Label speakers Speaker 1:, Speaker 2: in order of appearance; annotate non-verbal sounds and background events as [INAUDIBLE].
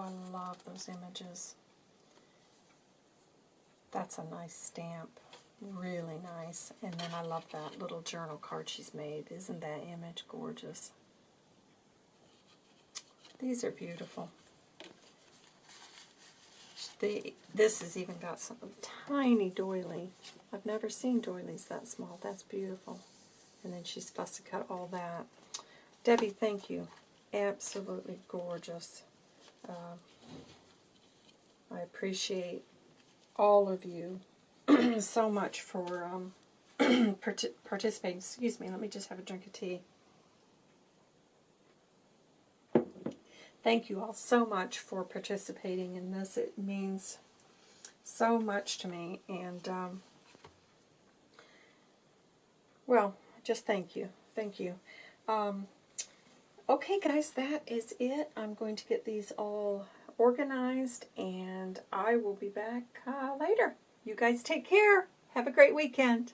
Speaker 1: I love those images. That's a nice stamp. Really nice. And then I love that little journal card she's made. Isn't that image gorgeous? These are beautiful. The, this has even got some tiny doily. I've never seen doilies that small. That's beautiful. And then she's fussy cut all that. Debbie, thank you. Absolutely gorgeous. Uh, I appreciate all of you [CLEARS THROAT] so much for um, [CLEARS THROAT] partic participating. Excuse me, let me just have a drink of tea. Thank you all so much for participating in this. It means so much to me. And, um, well, just thank you. Thank you. Um, okay, guys, that is it. I'm going to get these all organized, and I will be back uh, later. You guys take care. Have a great weekend.